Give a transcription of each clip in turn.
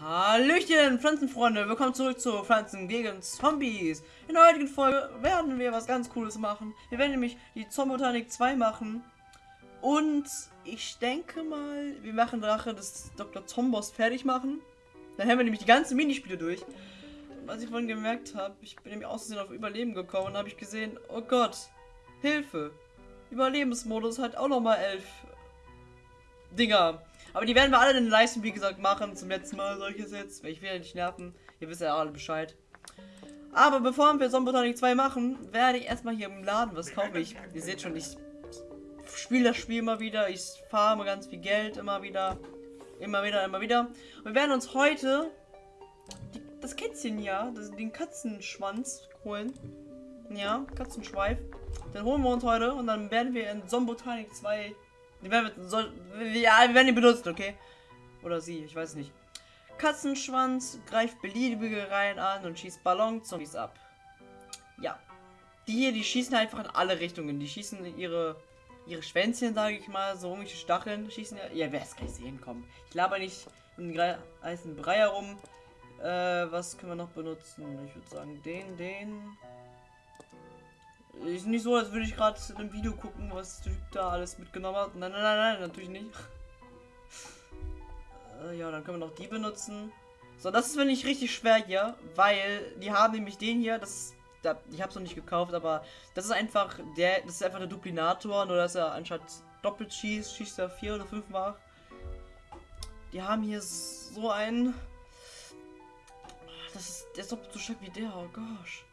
Hallöchen, Pflanzenfreunde, willkommen zurück zu Pflanzen gegen Zombies. In der heutigen Folge werden wir was ganz Cooles machen. Wir werden nämlich die Zombotanik 2 machen. Und ich denke mal, wir machen Drache des Dr. Zombos fertig machen. Dann haben wir nämlich die ganzen Minispiele durch. Was ich vorhin gemerkt habe, ich bin nämlich außerdem auf Überleben gekommen und habe ich gesehen, oh Gott, Hilfe. Überlebensmodus hat auch nochmal elf Dinger. Aber die werden wir alle in den Leisten, wie gesagt, machen. Zum letzten Mal solches jetzt. Weil ich will ja nicht nerven. Ihr wisst ja alle Bescheid. Aber bevor wir Zombotonic 2 machen, werde ich erstmal hier im Laden was kaufen. Ich, ihr seht schon, ich spiele das Spiel immer wieder. Ich farme ganz viel Geld immer wieder. Immer wieder, immer wieder. Und wir werden uns heute die, das Kätzchen hier, das, den Katzenschwanz holen. Ja, Katzenschweif. Den holen wir uns heute und dann werden wir in Zombotonic 2 die werden, soll, ja, werden ihn benutzen, okay? Oder sie, ich weiß nicht. Katzenschwanz greift beliebige Reihen an und schießt Ballonzombies ab. Ja. Die hier, die schießen einfach in alle Richtungen. Die schießen ihre ihre Schwänzchen, sage ich mal, so irgendwelche Stacheln schießen. Ja, ihr werdet es gleich sehen, kommen. Ich laber nicht um den heißen Brei herum. Äh, was können wir noch benutzen? Ich würde sagen, den, den. Ist nicht so, als würde ich gerade einem Video gucken, was der Typ da alles mitgenommen hat. Nein, nein, nein, nein, natürlich nicht. äh, ja, dann können wir noch die benutzen. So, das ist wenn ich richtig schwer hier, weil die haben nämlich den hier, das da, ich habe es noch nicht gekauft, aber das ist einfach der, das ist einfach der Duplinator, nur dass er anstatt doppelt schießt, schießt er vier oder fünfmal. Die haben hier so einen, das ist, der ist doppelt so stark wie der, oh gosh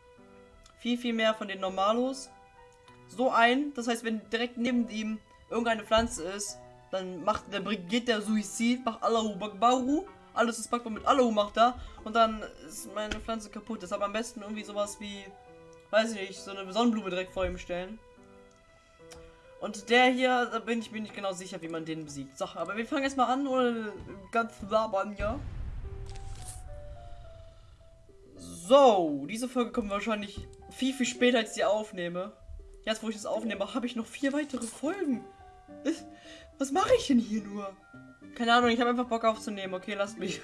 viel, viel mehr von den Normalos. So ein, das heißt, wenn direkt neben ihm irgendeine Pflanze ist, dann macht der geht der Suizid, macht Allahu Bakbaru. Alles ist packbar mit Allahu macht er. Und dann ist meine Pflanze kaputt. Deshalb am besten irgendwie sowas wie, weiß ich nicht, so eine Sonnenblume direkt vor ihm stellen. Und der hier, da bin ich mir nicht genau sicher, wie man den besiegt. So, aber wir fangen jetzt mal an, oder ganz labern, ja. So, diese Folge kommt wahrscheinlich viel, viel später, als ich die aufnehme. Jetzt, wo ich das aufnehme, habe ich noch vier weitere Folgen. Was mache ich denn hier nur? Keine Ahnung, ich habe einfach Bock aufzunehmen. Okay, lasst mich.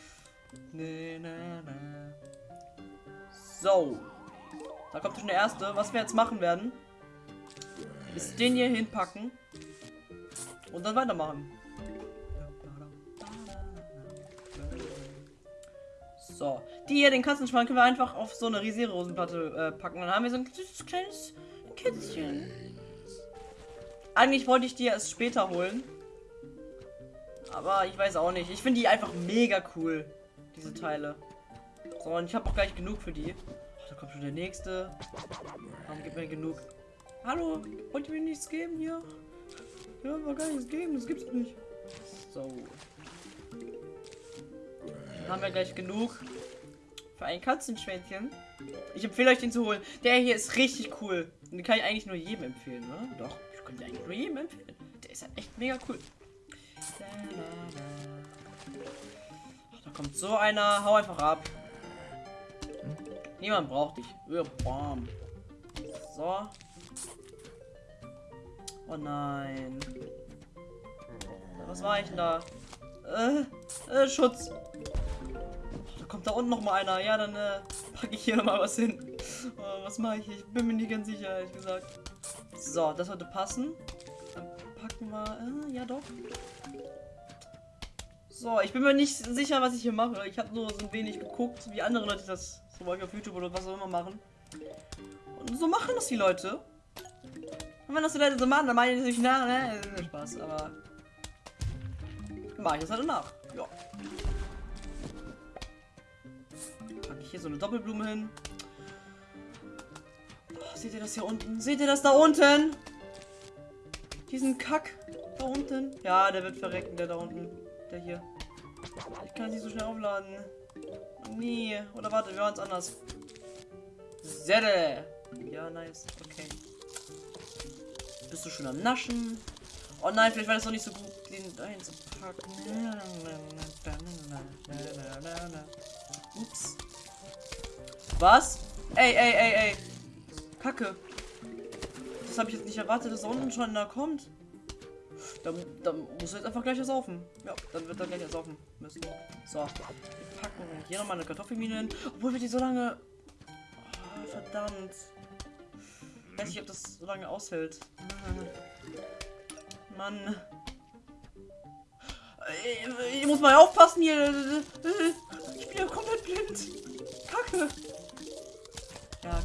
nee, nee, nee. So. Da kommt schon der erste. Was wir jetzt machen werden, ist den hier hinpacken und dann weitermachen. So. Die hier, den Katzenschwanz, können wir einfach auf so eine riesige Rosenplatte äh, packen. Dann haben wir so ein kleines, kleines Kätzchen. Eigentlich wollte ich die erst später holen. Aber ich weiß auch nicht. Ich finde die einfach mega cool. Diese Teile. So, und ich habe auch gleich genug für die. Oh, da kommt schon der nächste. Warum gibt mir genug? Hallo, wollt ihr mir nichts geben hier? Ja, war gar nichts geben, das gibt's nicht. So haben wir gleich genug für ein Katzenschwänzchen. Ich empfehle euch den zu holen. Der hier ist richtig cool. Den kann ich eigentlich nur jedem empfehlen, ne? Doch, ich könnte eigentlich nur jedem empfehlen. Der ist halt echt mega cool. Ach, da kommt so einer. Hau einfach ab. Niemand braucht dich. So. Oh nein. Was war ich denn da? Äh, äh, Schutz da unten noch mal einer. Ja, dann äh, packe ich hier noch mal was hin. Oh, was mache ich? Ich bin mir nicht ganz sicher, ehrlich gesagt. So, das sollte passen. Dann packen wir... Äh, ja, doch. So, ich bin mir nicht sicher, was ich hier mache. Ich habe nur so ein wenig geguckt, wie andere Leute das zum Beispiel auf YouTube oder was auch immer machen. Und so machen das die Leute. Und wenn das die Leute so machen, dann meine ich natürlich nach, ne? Spaß, aber... Mache ich das halt nach. Ja. Hier so eine Doppelblume hin. Oh, seht ihr das hier unten? Seht ihr das da unten? Diesen Kack da unten. Ja, der wird verrecken, der da unten. Der hier. Ich kann nicht so schnell aufladen. Nee. Oder warte, wir machen es anders. Zelle. Ja, nice. Okay. Bist du schon am Naschen? Oh nein, vielleicht war das doch nicht so gut, den dahin zu packen. Ups. Was? Ey, ey, ey, ey. Kacke. Das habe ich jetzt nicht erwartet, dass da unten schon da kommt. Dann, dann muss er jetzt einfach gleich ersaufen. Ja, dann wird er gleich ersaufen müssen. So, wir packen hier nochmal eine Kartoffelmine hin. Obwohl wir die so lange... Oh, verdammt. Ich weiß nicht, ob das so lange aushält. Mann. Ich, ich muss mal aufpassen hier. Ich bin ja komplett blind. Kacke.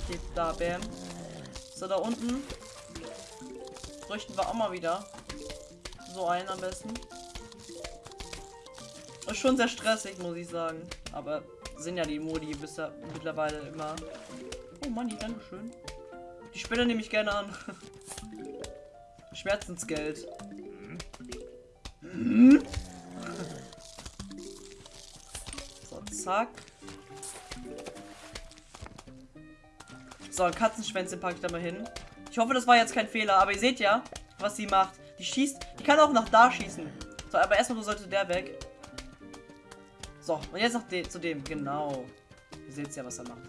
Okay, da, bam. So, da unten. Bräuchten wir auch mal wieder. So einen am besten. Ist schon sehr stressig, muss ich sagen. Aber sind ja die Modi bis da mittlerweile immer. Oh Mann, Dankeschön. Die Spinne nehme ich gerne an. Schmerzensgeld. So, zack. So, ein Katzenschwänzchen packe ich da mal hin. Ich hoffe, das war jetzt kein Fehler, aber ihr seht ja, was sie macht. Die schießt, die kann auch nach da schießen. So, aber erstmal sollte der weg. So, und jetzt noch de zu dem, genau. Ihr seht ja, was er macht.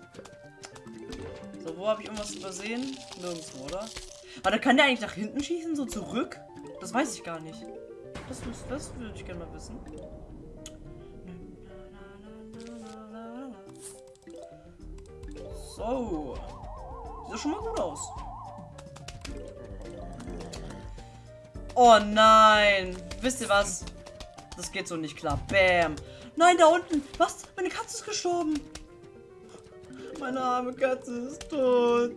So, wo habe ich irgendwas übersehen? Nirgendwo, oder? Aber kann der eigentlich nach hinten schießen, so zurück? Das weiß ich gar nicht. Das, das würde ich gerne mal wissen. So. Sieht schon mal gut aus. Oh nein. Wisst ihr was? Das geht so nicht klar. Bam. Nein, da unten. Was? Meine Katze ist gestorben. Meine arme Katze ist tot.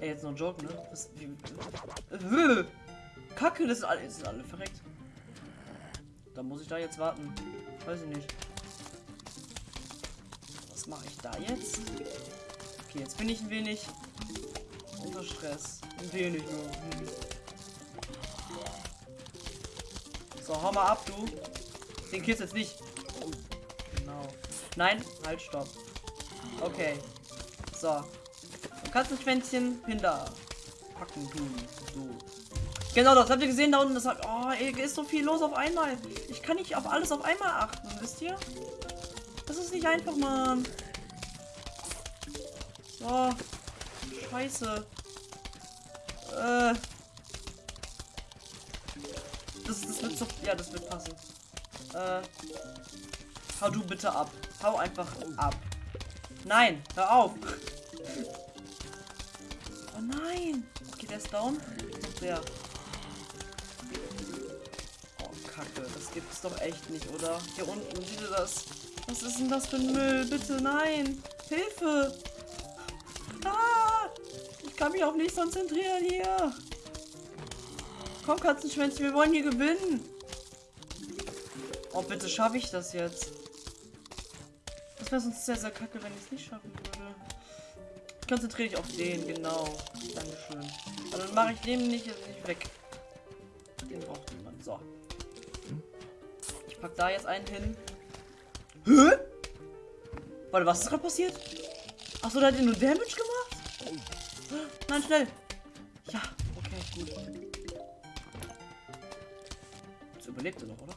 Ey, jetzt noch ein Joke, ne? Was, wie, Kacke, das sind alle, das sind alle verreckt. Da muss ich da jetzt warten. Weiß ich nicht. Was mache ich da jetzt? Okay, jetzt bin ich ein wenig unter Stress. Ein wenig nur. Hm. So, hau mal ab, du. Den killst jetzt nicht. Oh, genau. Nein, halt, stopp. Okay. So. Du kannst ein Schwänzchen hinter packen tun. So. Genau, das habt ihr gesehen da unten. Das hat, oh, ey, ist so viel los auf einmal. Ich kann nicht auf alles auf einmal achten, wisst ihr? Das ist nicht einfach, Mann. Oh, scheiße. Äh. Das, das wird so. Ja, das wird passen. Äh. Hau du bitte ab. Hau einfach ab. Nein, hör auf. Oh nein. Okay, der ist down. Der. Oh, Kacke. Das gibt's doch echt nicht, oder? Hier unten, seht ihr das? Was ist denn das für ein Müll? Bitte, nein. Hilfe. Ah, ich kann mich auf nichts konzentrieren hier. Komm, Katzenschwänzchen, wir wollen hier gewinnen. Oh, bitte schaffe ich das jetzt. Das wäre sonst sehr, sehr kacke, wenn ich es nicht schaffen würde. Konzentriere dich auf den, genau. Dankeschön. Aber dann mache ich den nicht, nicht weg. Den braucht niemand. So. Ich pack da jetzt einen hin. Hä? Warte, was ist gerade passiert? Achso, da hat er nur Damage gemacht? Nein, schnell. Ja, okay, gut. Jetzt überlebt er noch, oder?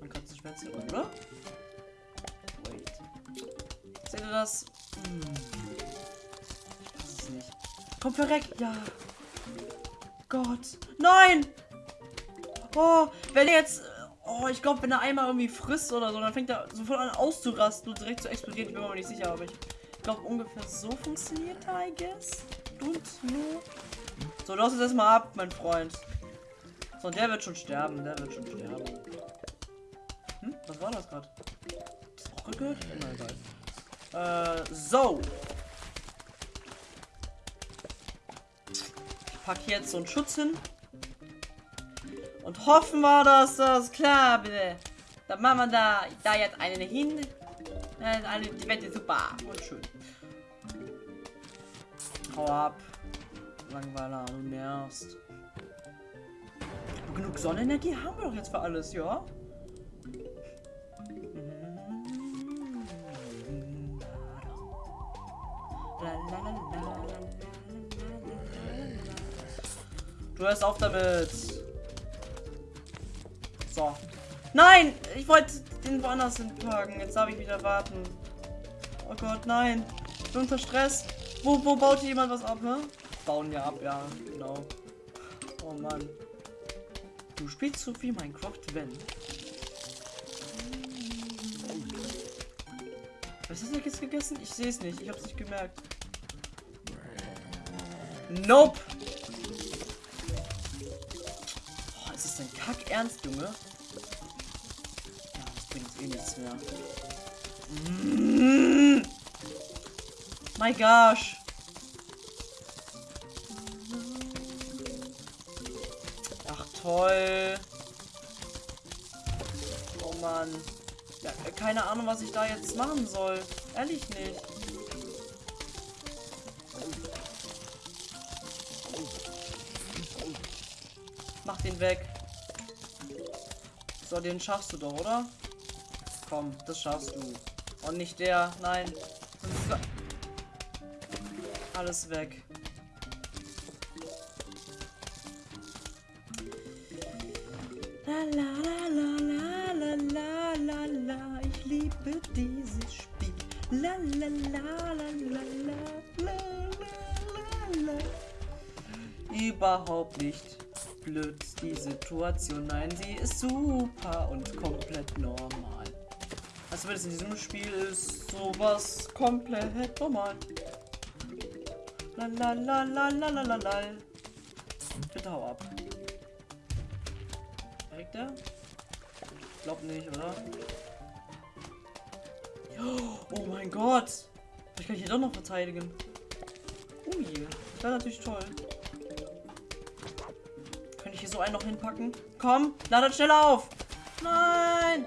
Man kann es Schwänzchen, oder? Wait. Seht ihr das? Hm. Ich weiß es nicht. Komm, verreckt. Ja. Gott. Nein! Oh, wenn er jetzt... Oh, ich glaube, wenn er einmal irgendwie frisst oder so, dann fängt er sofort an auszurasten und direkt zu explodieren. Ich bin mir nicht sicher, aber ich glaube, ungefähr so funktioniert er, I guess. Und nur. So, lass es erstmal ab, mein Freund. So, der wird schon sterben. Der wird schon sterben. Hm? Was war das gerade? Ist auch gehört? Egal. Äh, so. Ich packe jetzt so einen Schutz hin. Und hoffen wir, dass das klar bitte. Dann machen wir da, da jetzt einen hin. Eine, die Wette super und schön. Hau ab. Langweiler, du nervst. Genug Sonnenenergie haben wir doch jetzt für alles, ja? Du hörst auf damit. So. Nein! Ich wollte den woanders hinpacken. Jetzt darf ich wieder warten. Oh Gott, nein. Ich bin unter Stress. Wo, wo baut hier jemand was ab, ne? Bauen ja ab, ja, genau. Oh Mann. Du spielst so wie Minecraft, wenn. Was hast du jetzt gegessen? Ich sehe es nicht. Ich habe es nicht gemerkt. Nope. Oh, ist das denn kack ernst, Junge? Eh nichts mehr. Mm. My gosh. Ach toll. Oh Mann. Ja, keine Ahnung, was ich da jetzt machen soll. Ehrlich nicht. Mach den weg. So, den schaffst du doch, oder? Komm, das schaffst du. Und nicht der. Nein. Alles weg. La, la, la, ich liebe dieses Spiel. La la la la la la la la Überhaupt nicht blöd die Situation. Nein, sie ist super und komplett normal. Wenn es in diesem Spiel ist sowas komplett normal. La la la la la la la la. Bitte hau ab. Direkt der? Glaub nicht, oder? Oh mein Gott! Ich kann hier doch noch verteidigen. Ui, das wäre natürlich toll. Könnte ich hier so einen noch hinpacken? Komm, ladet schnell auf! Nein!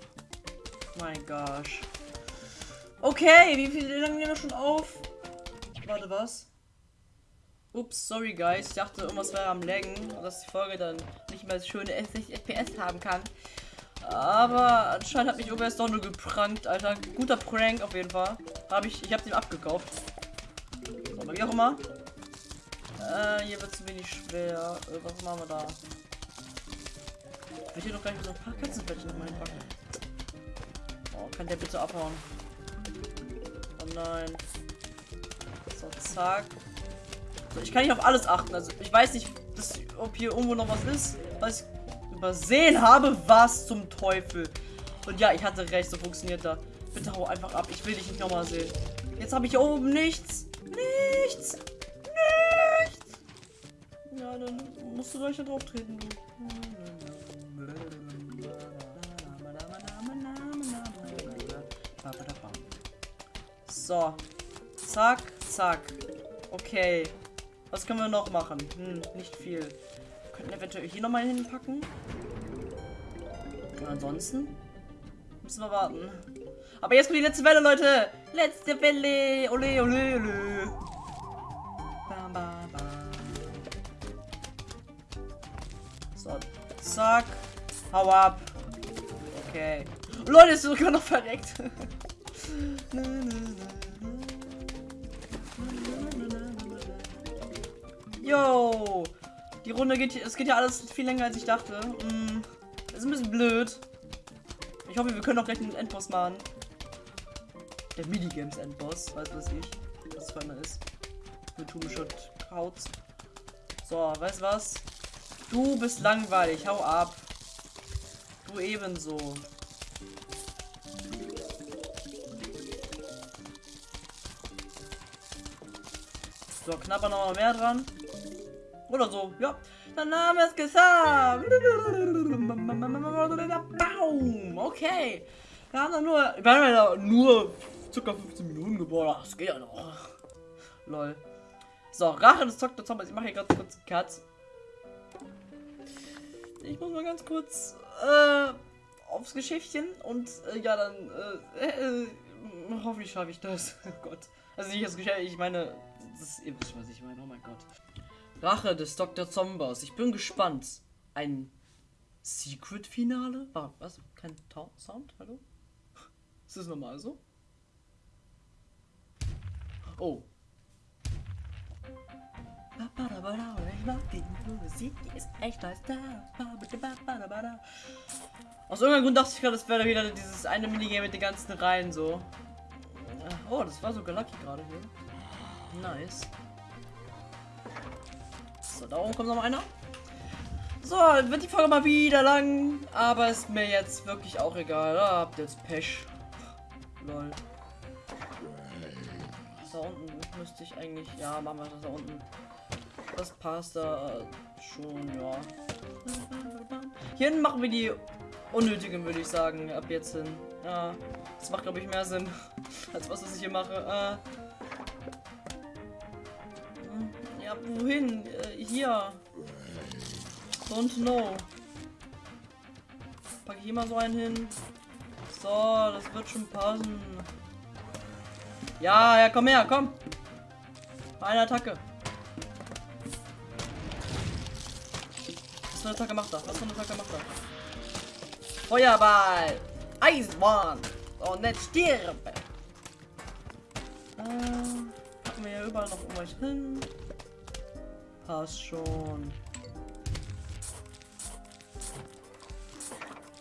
Mein gosh. Okay, wie viel lange nehmen wir schon auf? Warte, was? Ups, sorry guys. Ich dachte, irgendwas wäre am Laggen, dass die Folge dann nicht mehr so schöne 60 FPS haben kann. Aber anscheinend hat mich OBS doch nur geprankt, Alter. Guter Prank auf jeden Fall. Habe ich, ich habe den abgekauft. Aber wie auch immer. Äh, hier wird es wenig schwer. Äh, was machen wir da? Ich will hier doch gleich so ein paar Katzenbettchen noch mal hinpacken. Kann der bitte abhauen? Oh nein. So, zack. So, ich kann nicht auf alles achten. Also ich weiß nicht, dass, ob hier irgendwo noch was ist, was ich übersehen habe. Was zum Teufel. Und ja, ich hatte recht, so funktioniert da. Bitte hau einfach ab. Ich will dich nicht nochmal sehen. Jetzt habe ich hier oben nichts. Nichts. Nichts. Ja, dann musst du gleich da drauf treten, du. So. Zack, zack. Okay. Was können wir noch machen? Hm, nicht viel. Wir könnten eventuell hier nochmal hinpacken. Und ansonsten müssen wir warten. Aber jetzt kommt die letzte Welle, Leute. Letzte Welle. Ole, ole, ole. Bam, bam, bam. So, zack. Hau ab. Okay. Leute, ist sogar noch verreckt. Yo! Die Runde geht, es geht ja alles viel länger als ich dachte. Mm, ist ein bisschen blöd. Ich hoffe, wir können auch gleich einen Endboss machen. Der Minigames Endboss, weiß was ich. Was es für einer ist. Mit Tumeshot Krauts. So, weißt was? Du bist langweilig, hau ab. Du ebenso. So, knapper noch mal mehr dran. Oder so, ja. Der Name ist gesagt. Baum. Okay. Wir haben nur, wir haben ja nur circa 15 Minuten gebaut. Das geht ja noch. Lol. So, Rache des Dr. Zombies. Ich mache hier gerade kurz Cut. Ich muss mal ganz kurz äh, aufs Geschichtchen und äh, ja, dann äh, äh, hoffentlich schaffe ich das. oh Gott. Also nicht das Geschäft, ich meine, das ihr wisst, was ich meine. Oh mein Gott. Rache des Dr. Zombos. Ich bin gespannt. Ein Secret-Finale? Was? Kein Ta Sound? Hallo? Ist das normal so? Oh. Aus irgendeinem Grund dachte ich gerade, das wäre wieder dieses eine Minigame mit den ganzen Reihen so. Oh, das war sogar lucky gerade hier. Nice. So, da oben kommt noch einer. So, wird die Folge mal wieder lang, aber ist mir jetzt wirklich auch egal. Da habt ihr jetzt Pech. Lol. Da unten müsste ich eigentlich. Ja, machen wir das da unten. Das passt da schon, ja. Hier machen wir die unnötigen, würde ich sagen, ab jetzt hin. Ja, das macht, glaube ich, mehr Sinn, als was, was ich hier mache. Äh, wohin? Äh, hier. Don't know. Packe ich hier so einen hin. So, das wird schon passen. Ja, ja, komm her, komm. Eine Attacke. Was für eine Attacke macht er? Was für eine Attacke macht er? Feuerball! Eisbahn! Und nicht stirb! Äh, packen wir hier überall noch irgendwas hin. Passt schon.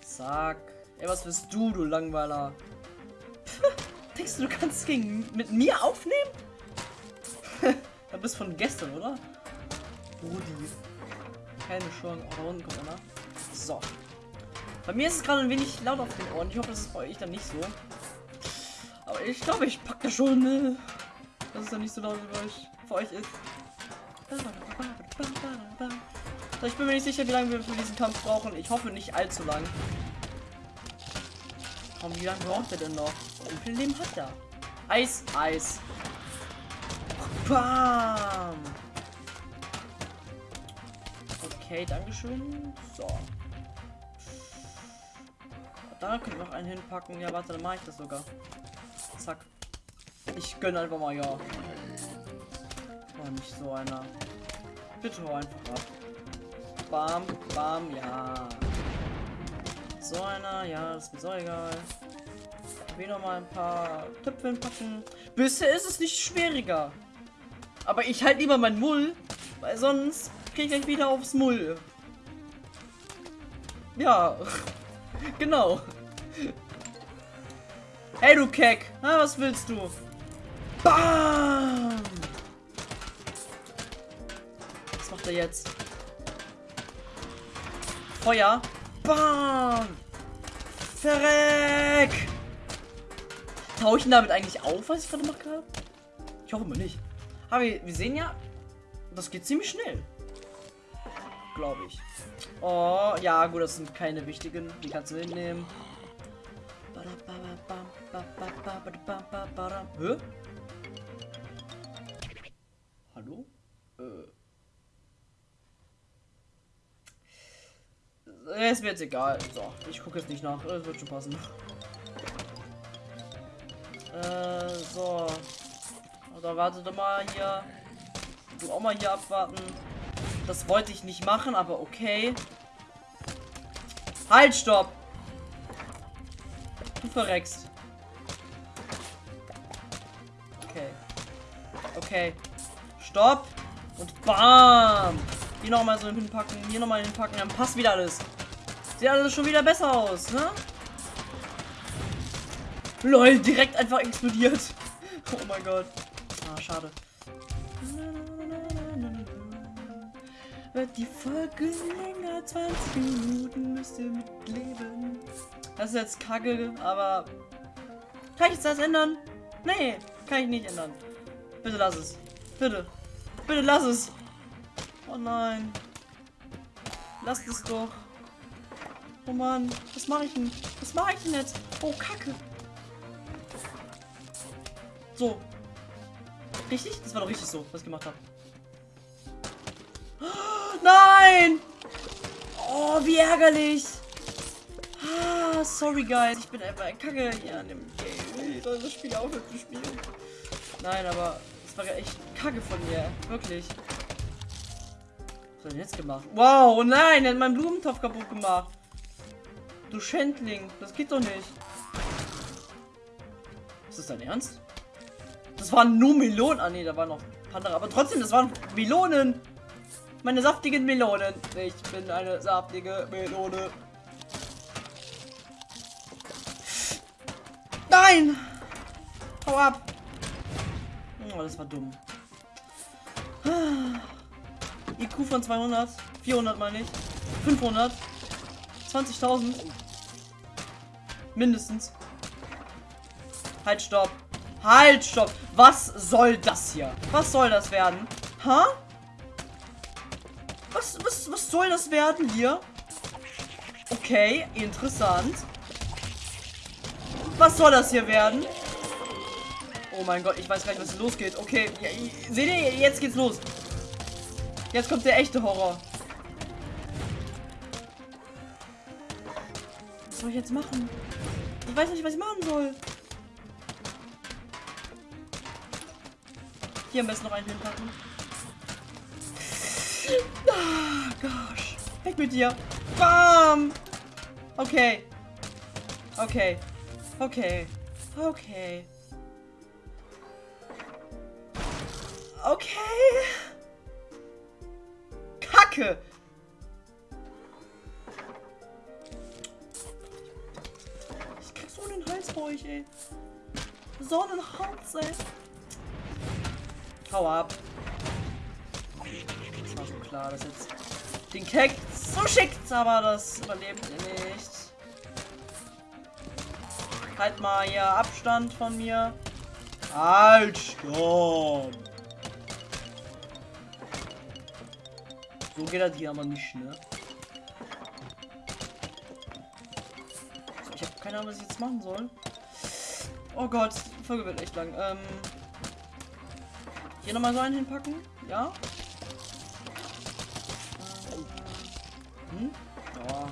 Zack. Ey, was bist du, du Langweiler? Denkst du, du kannst gegen mit mir aufnehmen? da bist von gestern, oder? Rudi. Keine Chance. Oh, da unten kommt einer. So. Bei mir ist es gerade ein wenig laut auf den Ohren. Ich hoffe, das ist bei euch dann nicht so. Aber ich glaube, ich packe schon, ne? dass es dann nicht so laut für euch, für euch ist. So, ich bin mir nicht sicher, wie lange wir für diesen Kampf brauchen. Ich hoffe nicht allzu lang. Komm, wie lange braucht er denn noch? Wie viel Leben hat er? Eis, Eis. Bam! Okay, Dankeschön. So. Da können wir noch einen hinpacken. Ja, warte, dann mache ich das sogar. Zack. Ich gönne einfach mal, ja. Oh, nicht so einer. Bitte hau einfach ab. Bam, bam, ja. So einer, ja, das ist mir so egal. Wieder mal ein paar Töpfe packen. Bisher ist es nicht schwieriger. Aber ich halt lieber mein Mull, weil sonst kriege ich wieder aufs Mull. Ja, genau. Hey du Keck, Na, was willst du? Bam! Macht er jetzt? Feuer. Bam! Verreck! Tauche ich damit eigentlich auf, was ich gerade gemacht habe? Ich hoffe mal nicht. Aber wir, wir sehen ja, das geht ziemlich schnell. Glaube ich. Oh, ja, gut, das sind keine wichtigen. Die kannst du mitnehmen. Hä? Hallo? Äh. Ist mir jetzt egal. So, ich gucke jetzt nicht nach. Es wird schon passen. Äh, so. Oder warte doch mal hier. Du auch mal hier abwarten. Das wollte ich nicht machen, aber okay. Halt, stopp! Du verreckst. Okay. Okay. Stopp! Und bam! Hier nochmal so hinpacken, hier nochmal hinpacken, dann passt wieder alles. Sieht alles schon wieder besser aus, ne? LOL, direkt einfach explodiert. Oh mein Gott. Ah, schade. Wird die Folge länger, 20 Minuten müsst ihr mitleben. Das ist jetzt kacke, aber... Kann ich jetzt das ändern? Nee, kann ich nicht ändern. Bitte lass es. Bitte. Bitte lass es. Oh nein. Lasst es doch. Oh Mann, was mache ich denn? Was mache ich denn jetzt? Oh, Kacke. So. Richtig? Das war doch richtig so, was ich gemacht habe. Nein! Oh, wie ärgerlich. Ah, sorry, guys. Ich bin einfach ein Kacke hier an dem Game. Soll das Spiel aufhören zu spielen. Nein, aber es war echt Kacke von mir. Wirklich. Was hat er jetzt gemacht? Wow, nein, er hat meinen Blumentopf kaputt gemacht. Du Schändling, das geht doch nicht. Ist das dein Ernst? Das waren nur Melonen. Ah ne, da waren noch andere. Aber trotzdem, das waren Melonen. Meine saftigen Melonen. Ich bin eine saftige Melone. Nein! Hau ab! Oh, das war dumm. IQ von 200. 400 meine ich. 500. 20.000. Mindestens. Halt, stopp. Halt, stopp. Was soll das hier? Was soll das werden? Ha? Was, was, was soll das werden hier? Okay, interessant. Was soll das hier werden? Oh mein Gott, ich weiß gar nicht, was losgeht. Okay, seht ihr, jetzt geht's los. Jetzt kommt der echte Horror. Was soll ich jetzt machen? Ich weiß nicht, was ich machen soll. Hier am besten noch einen hinpacken. Ah, gosh. Weg mit dir. Bam. Okay. Okay. Okay. Okay. Okay. Kacke. Euch, ey. So einen Hals, ey. Hau ab. Das war so klar, dass jetzt den Keck so schickt, aber das überlebt ihr nicht. Halt mal hier Abstand von mir. Halt, stopp. So geht das hier aber nicht, ne? Ich habe keine Ahnung, was ich jetzt machen soll. Oh Gott, die Folge wird echt lang. Ähm, hier nochmal so einen hinpacken. Ja. Hm? Ja.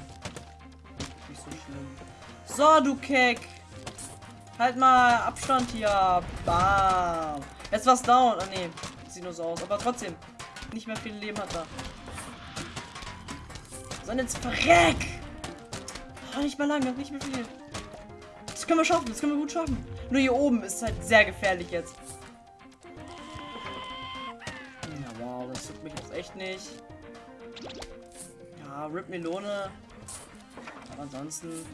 Nicht so schlimm. So, du Keck. Halt mal Abstand hier. Bam. Jetzt war's down. Ah, nee. Sieht nur so aus. Aber trotzdem. Nicht mehr viel Leben hat er. So, jetzt verreck. Oh, nicht mehr lange. Nicht mehr viel. Können wir schaffen. Das können wir gut schaffen. Nur hier oben ist halt sehr gefährlich jetzt. Ja, wow. Das tut mich jetzt echt nicht. Ja, Rip Melone. Aber ansonsten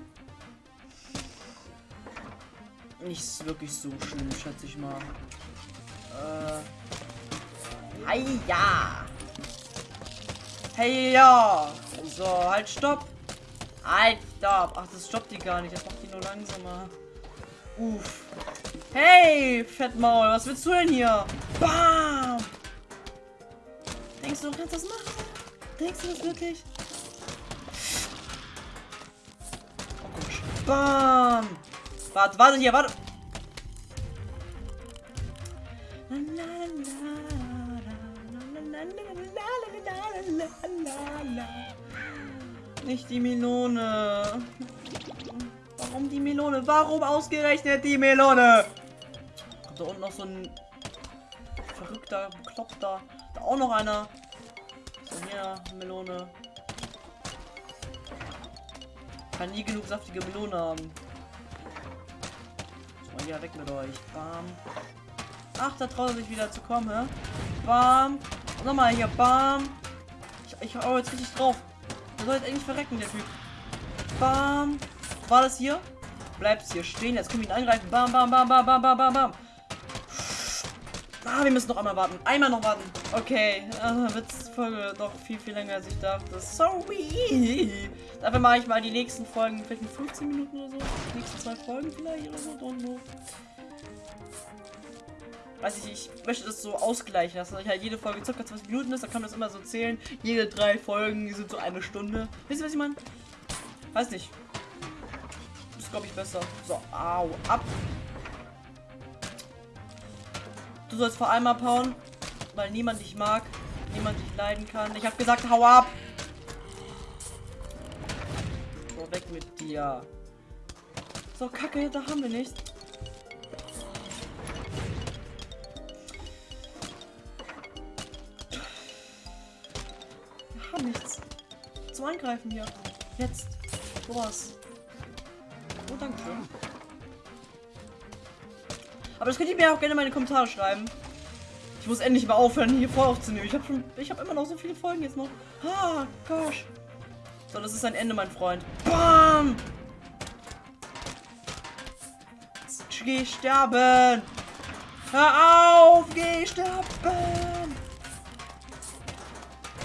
nicht wirklich so schlimm, schätze ich mal. Äh. Hey ja. Hey ja. So, halt stopp. Halt stopp. Ach, das stoppt die gar nicht. Das macht nur langsamer. Uff. Hey, Fettmaul, was willst du denn hier? Bam. Denkst du, du kannst das machen? Denkst du das wirklich? Oh, komisch. Bam. Warte, warte hier, warte. Nicht die Melone. Warum die Melone? Warum ausgerechnet die Melone? Kommt da unten noch so ein verrückter, bekloppter. Da auch noch einer. So, hier, Melone. Kann nie genug saftige Melone haben. So, ja, weg mit euch. Bam. Ach, da traut er sich wieder zu kommen, hä? Bam. Nochmal hier, bam. Ich, ich hau jetzt richtig drauf. Der soll jetzt eigentlich verrecken, der Typ. Bam. War das hier? Bleibst hier stehen. Jetzt können wir ihn angreifen. Bam, bam, bam, bam, bam, bam, bam, bam. Ah, wir müssen noch einmal warten. Einmal noch warten. Okay. Äh, wird Folge doch viel, viel länger als ich dachte. Sorry. Dafür mache ich mal die nächsten Folgen. Vielleicht in 15 Minuten oder so. Die nächsten zwei Folgen vielleicht oder so. Don't know weiß ich, ich möchte das so ausgleichen, dass halt jede Folge circa 20 Minuten ist, dann kann man das immer so zählen. Jede drei Folgen sind so eine Stunde. Wisst ihr, was ich meine? Weiß nicht. Ist, glaube ich, besser. So, au, ab. Du sollst vor allem abhauen, weil niemand dich mag, niemand dich leiden kann. Ich habe gesagt, hau ab. So, weg mit dir. So, kacke, da haben wir nichts. haben nichts. Zum Angreifen hier. Jetzt. Sowas. Oh, danke schön. Aber das könnt ihr mir auch gerne in meine Kommentare schreiben. Ich muss endlich mal aufhören, hier vor aufzunehmen. Ich habe schon, ich habe immer noch so viele Folgen jetzt noch. Ah, gosh. So, das ist ein Ende, mein Freund. Bam! Geh sterben! Hör auf! Geh sterben!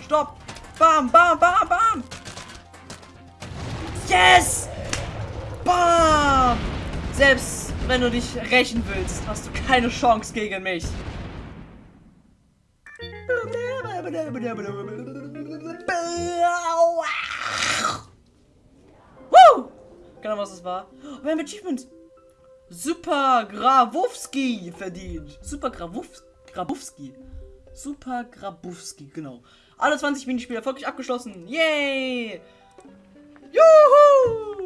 Stopp! Bam, bam, bam, bam! Yes! Bam! Selbst wenn du dich rächen willst, hast du keine Chance gegen mich. Woo! Ahnung, was das war. Oh, wir haben Achievement. Super Grabowski verdient. Super Grabowski. Grabowski. Super Grabowski, genau. Alle 20 Minispiele erfolgreich abgeschlossen. Yay! Juhu!